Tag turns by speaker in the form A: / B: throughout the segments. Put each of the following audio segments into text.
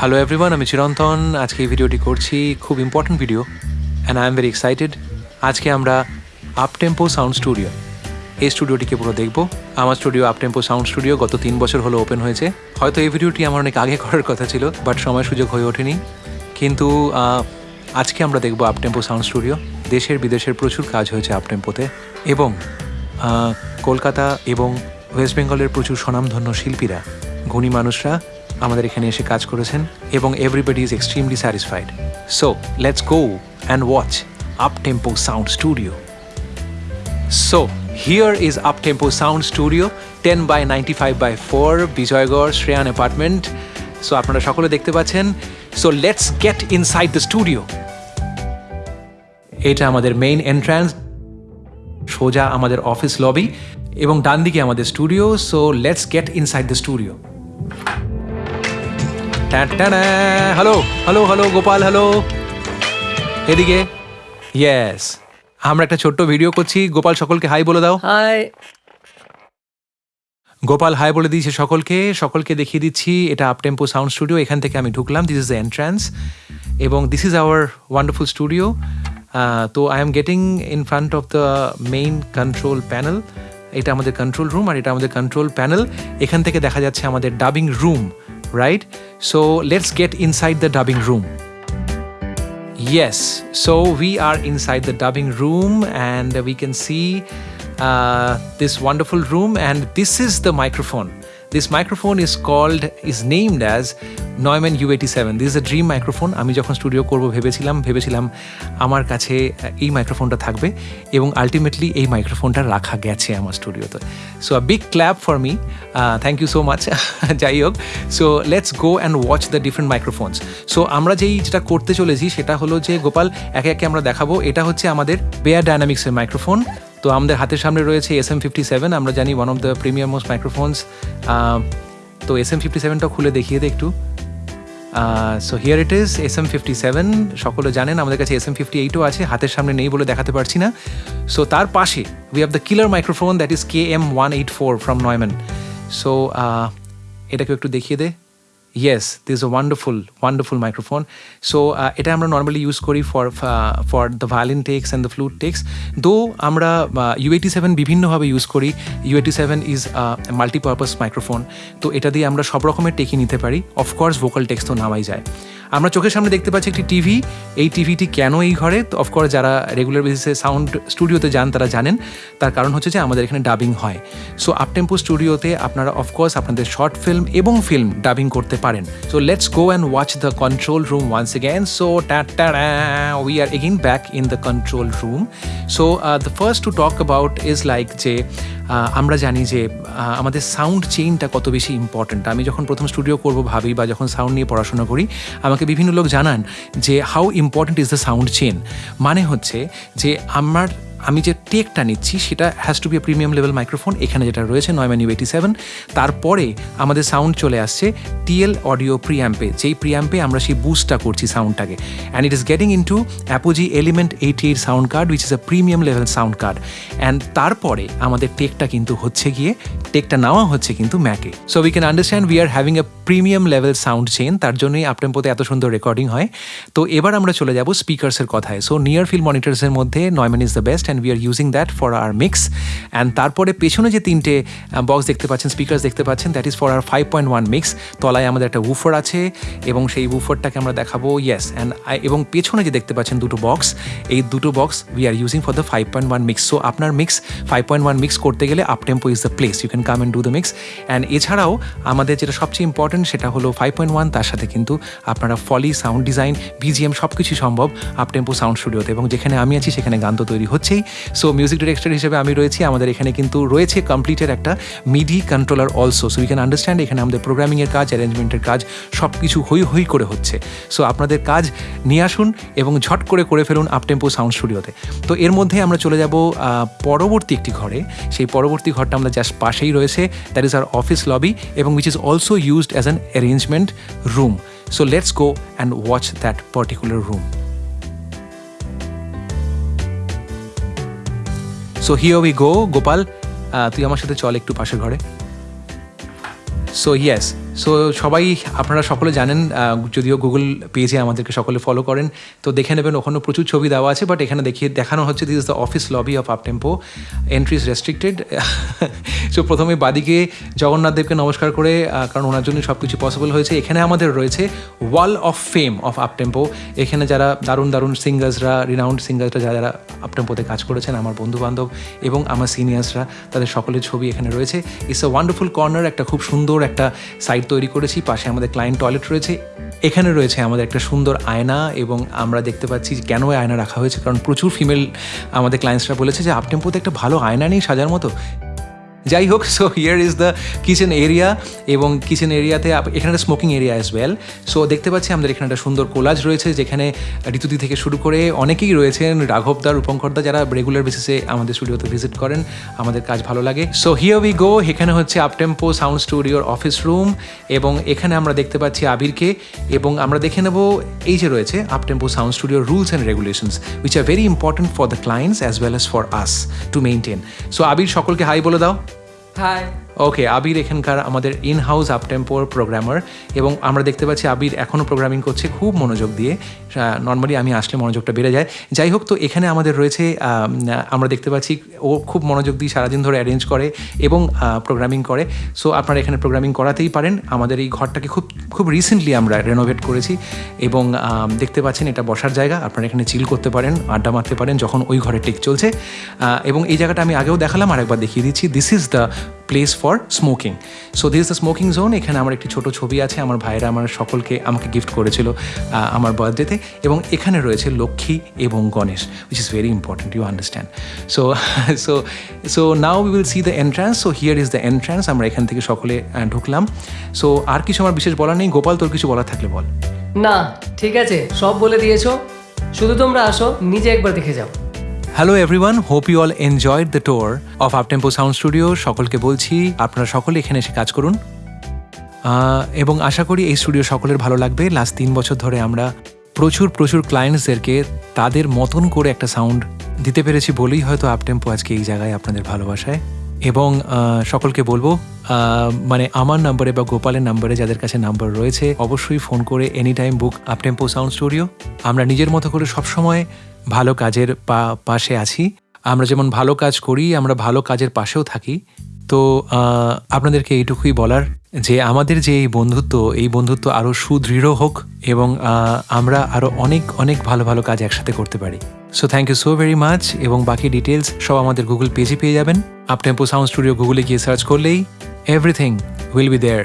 A: Hello everyone আমি চিরন্তন। আজকে এই ভিডিওটি করছি খুব important video and I am very excited আজকে আমরা আপ টেম্পো সাউন্ড স্টুডিও এই স্টুডিওটিকে পুরো দেখব। আমার studio Uptempo sound studio গত তিন বছর হলো ওপেন হয়েছে। হয়তো এই ভিডিওটি আমার অনেক আগে করার কথা ছিল বাট সময় সুযোগ হয়ে ওঠেনি। কিন্তু আজকে আমরা দেখব আপ টেম্পো সাউন্ড স্টুডিও দেশের বিদেশের প্রচুর কাজ হয়েছে আপ টেম্পোতে এবং কলকাতা এবং ওয়েস্ট বেঙ্গলের প্রচুর স্বনামধন্য শিল্পীরা, গুণী মানুষরা আমাদের এখানে এসে কাজ করেছেন এবং everybody is extremely satisfied so let's go and watch Uptempo sound studio So, here is Uptempo Sound Studio, 10 by 95 by 4, Bijoygarh Shreyan apartment so আপনারা সকলে দেখতে পাচ্ছেন। So let's get inside the studio এটা আমাদের মেইন এন্ট্রান্স সোজা আমাদের office lobby এবং ডান দিকে আমাদের studio so let's get inside the studio hello hello hello Gopal hello এদিকে ইয়েস আমরা একটা ছোট্ট ভিডিও করছি। গোপাল সকলকে হাই বলে দাও।
B: হাই
A: গোপাল হাই বলে দিয়েছে সকলকে। সকলকে দেখিয়ে দিচ্ছি। এটা আপটেম্পো সাউন্ড স্টুডিও এখান থেকে আমি ঢুকলাম। দিস ইজ দ্য এন্ট্রান্স এবং this is our wonderful studio তো I am getting in front of the main control panel এটা আমাদের কন্ট্রোল রুম আর এটা আমাদের কন্ট্রোল প্যানেল এখান থেকে দেখা যাচ্ছে আমাদের dubbing room right? So let's get inside the dubbing room. Yes, so we are inside the dubbing room and we can see uh, this wonderful room and this is the microphone. This microphone is called, is named as Neumann U87. This is a dream microphone আমি যখন studio করব ভেবেছিলাম ভেবেছিলাম আমার কাছে এই মাইক্রোফোনটা থাকবে এবং আলটিমেটলি এই মাইক্রোফোনটা রাখা গেছে আমার স্টুডিওতে so a big clap for me thank you so much যাই হোক। So let's go and watch the different microphones so আমরা যেই যেটা করতে চলেছি সেটা হলো যে, গোপাল, একে একে আমরা দেখাবো। এটা হচ্ছে আমাদের বেয়ার ডায়নামিক্সের মাইক্রোফোন তো আমাদের হাতের সামনে রয়েছে এস এম ফিফটি সেভেন আমরা জানি one of the premium most microphones তো এস এম ফিফটি সেভেনটা খুলে দেখিয়ে দে একটু। So here it is S M fifty seven সকলে জানেন, আমাদের কাছে এস এম ফিফটি এইটও আছে, হাতের সামনে নেই বলে দেখাতে পারছি না। সো তার পাশে we have the killer microphone that is K M one eight four from Neumann so এটাকে একটু দেখিয়ে দে। Yes this a wonderful wonderful microphone so এটা আমরা নর্মালি ইউজ করি for for the violin takes and the flute takes though আমরা U eighty seven বিভিন্নভাবে use করি U eighty seven is multipurpose microphone তো এটা দিয়ে আমরা সব রকমের টেকই নিতে পারি। অফকোর্স ভোকাল টেক্স তো নামাই যায়। আমরা চোখের সামনে দেখতে পাচ্ছি একটি টিভি। এই টিভিটি কেন এই ঘরে? তো অফকোর্স যারা রেগুলার বেসিসে সাউন্ড স্টুডিওতে যান তারা জানেন। তার কারণ হচ্ছে যে আমাদের এখানে ডাবিং হয়। সো আপটেম্পো স্টুডিওতে আপনারা অফকোর্স আপনাদের শর্ট ফিল্ম এবং ফিল্ম ডাবিং করতে পারেন। So let's go and watch the control room once again so we are again back in the control room so the first to talk about is like যে আমরা জানি যে আমাদের sound চেইনটা কত বেশি ইম্পর্ট্যান্ট আমি যখন প্রথম স্টুডিও করব ভাবি বা যখন সাউন্ড নিয়ে পড়াশোনা করি, আমাকে বিভিন্ন লোক জানান যে how important is the sound chain মানে হচ্ছে যে, আমার আমি যে টেকটা নিচ্ছি, সেটা has to be premium level microphone এখানে যেটা রয়েছে নয়ম্যান ইউ এইটি সেভেন তারপরে আমাদের সাউন্ড চলে আসছে টিএল অডিও প্রিয়াম্পে যেই প্রিয়াম্পে আমরা সেই বুস্টটা করছি সাউন্ডটাকে and it is getting into Apogee Element eighty eight sound card which is a premium level sound card and তারপরে আমাদের টেকটা কিন্তু হচ্ছে গিয়ে, টেকটা নেওয়া হচ্ছে কিন্তু ম্যাকে so we can understand we are having a premium level sound chain তার জন্যই আপটেম্পোতে এত সুন্দর রেকর্ডিং হয়। তো এবার আমরা চলে যাব স্পিকার্সের কথায়। সো নিয়ার ফিল্ড মনিটরসের মধ্যে Neumann is the best and we are using that for our mix and তারপরে পেছনে যে তিনটে বক্স দেখতে পাচ্ছেন স্পিকার্স দেখতে পাচ্ছেন that is for our five point one mix তলায় আমাদের একটা উফার আছে এবং সেই উফরটাকে আমরা দেখাবো ইয়েস অ্যান্ড এবং পেছনে যে দেখতে পাচ্ছেন দুটো বক্স এই দুটো box we are using for the five point one mix so আপনার mix five point one mix করতে গেলে Uptempo is the place you can come and do the mix and এছাড়াও আমাদের যেটা সবচেয়ে ইম্পর্টেন্ট সেটা হলো ফাইভ পয়েন্ট ওয়ান তার সাথে কিন্তু আপনারা ফলি সাউন্ড ডিজাইন বিজিএম সব কিছুই সম্ভব আপটেম্পো সাউন্ড স্টুডিওতে এবং যেখানে আমি আছি, সেখানে গান তো তৈরি হচ্ছেই সো মিউজিক ডিরেক্টর হিসেবে আমি রয়েছি। আমাদের এখানে কিন্তু রয়েছে কমপ্লিটের একটা MIDI controller also so we can understand এখানে আমাদের প্রোগ্রামিংয়ের কাজ অ্যারেঞ্জমেন্টের কাজ সব কিছু হই হই করে হচ্ছে। সো আপনাদের কাজ নিয়ে আসুন এবং ঝট করে করে ফেলুন আপটেম্পো সাউন্ড স্টুডিওতে তো, এর মধ্যে আমরা চলে যাব পরবর্তী একটি ঘরে। সেই পরবর্তী ঘরটা আমরা জাস্ট পাশেই রয়েছে। That is our office lobby এবং which is also used as an arrangement room so let's go and watch that particular room so here we go Gopal তুই আমার সাথে চল একটু পাশের ঘরে। সো ইয়েস সো সবাই আপনারা সকলে জানেন যদিও গুগল পেজে আমাদেরকে সকলে ফলো করেন, তো দেখে নেবেন ওখানে প্রচুর ছবি দেওয়া আছে বাট এখানে দেখিয়ে, দেখানো হচ্ছে this is the office lobby of Uptempo entry is restricted so প্রথমে বাদিকে জগন্নাথ দেবকে নমস্কার করে কারণ ওনার জন্য সব কিছু পসিবল হয়েছে। এখানে আমাদের রয়েছে wall of fame of Uptempo এখানে যারা দারুণ দারুণ সিঙ্গার্সরা রিনাউন্ড সিঙ্গার্সরা যারা যারা আপ টেম্পোতে কাজ করেছেন, আমার বন্ধু বান্ধব এবং আমার সিনিয়র্সরা তাদের সকলের ছবি এখানে রয়েছে। ইটস আ ওয়ান্ডারফুল কর্নার একটা খুব সুন্দর একটা সাইট তৈরি করেছি, পাশে আমাদের ক্লায়েন্ট টয়লেট রয়েছে। এখানে রয়েছে আমাদের একটা সুন্দর আয়না এবং আমরা দেখতে পাচ্ছি কেন আয়না রাখা হয়েছে, কারণ প্রচুর ফিমেল আমাদের ক্লায়েন্টসরা বলেছে যে আপটেম্পোতে একটা ভালো আয়না নেই সাজার মতো? যাই হোক so here is the kitchen area এবং কিচেন এরিয়াতে এখানে একটা smoking area as well so দেখতে পাচ্ছি আমাদের এখানে একটা সুন্দর কোলাজ রয়েছে, যেখানে ঋতুদি থেকে শুরু করে অনেকেই রয়েছেন। রাঘবদা রূপঙ্করদা যারা রেগুলার বেসিসে আমাদের স্টুডিওতে ভিজিট করেন, আমাদের কাজ ভালো লাগে। সো হিয়ার উই গো এখানে হচ্ছে আপটেম্পো সাউন্ড স্টুডিওর অফিস রুম এবং এখানে আমরা দেখতে পাচ্ছি আবিরকে এবং আমরা দেখে নেব এই যে রয়েছে আপটেম্পো সাউন্ড স্টুডিওর rules and regulations which are very important for the clients as well as for us to maintain so Abir, সকলকে হাই বলে দাও।
B: হাই
A: ওকে আবির এখানকার আমাদের ইন হাউস আপটেম্পোর প্রোগ্রামার এবং আমরা দেখতে পাচ্ছি আবির এখনও প্রোগ্রামিং করছে খুব মনোযোগ দিয়ে। নর্মালি আমি আসলে মনোযোগটা বেড়ে যায়। যাই হোক, তো এখানে আমাদের রয়েছে আমরা দেখতে পাচ্ছি ও খুব মনোযোগ দিয়ে সারাদিন ধরে অ্যারেঞ্জ করে এবং প্রোগ্রামিং করে। সো আপনারা এখানে প্রোগ্রামিং করাতেই পারেন। আমাদের এই ঘরটাকে খুব খুব রিসেন্টলি আমরা রেনোভেট করেছি এবং দেখতে পাচ্ছেন এটা বসার জায়গা। আপনারা এখানে চিল করতে পারেন, আড্ডা মারতে পারেন যখন ওই ঘরে টেক চলছে। এবং এই জায়গাটা আমি আগেও দেখালাম, আরেকবার দেখিয়ে দিচ্ছি। This is the place for smoking so this the smoking zone এখানে আমার একটি ছোট ছবি আছে। আমার ভাইরা আমার সকলকে আমাকে গিফট করেছিল আমার বার্থডেতে এবং এখানে রয়েছে লক্ষ্মী এবং Ganesh which is very important you understand so so so now we will see the entrance so here is the entrance আমরা এখান থেকে সকলে ঢুকলাম। সো আর কিছু আমার বিশেষ বলার নেই। গোপাল, তোর কিছু বলার থাকলে বল।
B: না, ঠিক আছে। সব বলে দিয়েছ। শুধু তোমরা আসো, নিজে একবার দেখে যাও।
A: Hello everyone hope you all enjoyed the tour of Uptempo sound studio সকলকে বলছি, আপনারা সকলে এখানে এসে কাজ করুন। এবং আশা করি এই স্টুডিও সকলের ভালো লাগবে। লাস্ট তিন বছর ধরে আমরা প্রচুর প্রচুর ক্লায়েন্টসদেরকে তাদের মতন করে একটা সাউন্ড দিতে পেরেছি বলেই হয়তো আপটেম্পো আজকে এই জায়গায় আপনাদের ভালোবাসায়। এবং সকলকে বলব মানে আমার নাম্বারে বা গোপালের নাম্বারে যাদের কাছে নাম্বার রয়েছে, অবশ্যই ফোন করে any time book Uptempo sound studio আমরা নিজের মতো করে সবসময় ভালো কাজের পা, পাশে আছি। আমরা যেমন ভালো কাজ করি, আমরা ভালো কাজের পাশেও থাকি। তো আপনাদেরকে এইটুকুই বলার যে, আমাদের যে এই বন্ধুত্ব এই বন্ধুত্ব আরও সুদৃঢ় হোক এবং আমরা আরও অনেক অনেক ভালো ভালো কাজ একসাথে করতে পারি। So thank you so very much এবং বাকি ডিটেলস সব আমাদের গুগল পেজে পেয়ে যাবেন। আপটেম্পো সাউন্ড স্টুডিও গুগলে গিয়ে সার্চ করলেই এভরিথিং উইল বি দেয়ার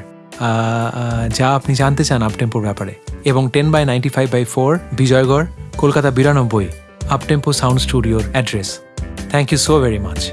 A: যা আপনি জানতে চান আপটেম্পোর ব্যাপারে। এবং ten by ninety five by four Bijoygarh, Kolkata বিরানব্বই। Uptempo Sound Studio address. Thank you so very much.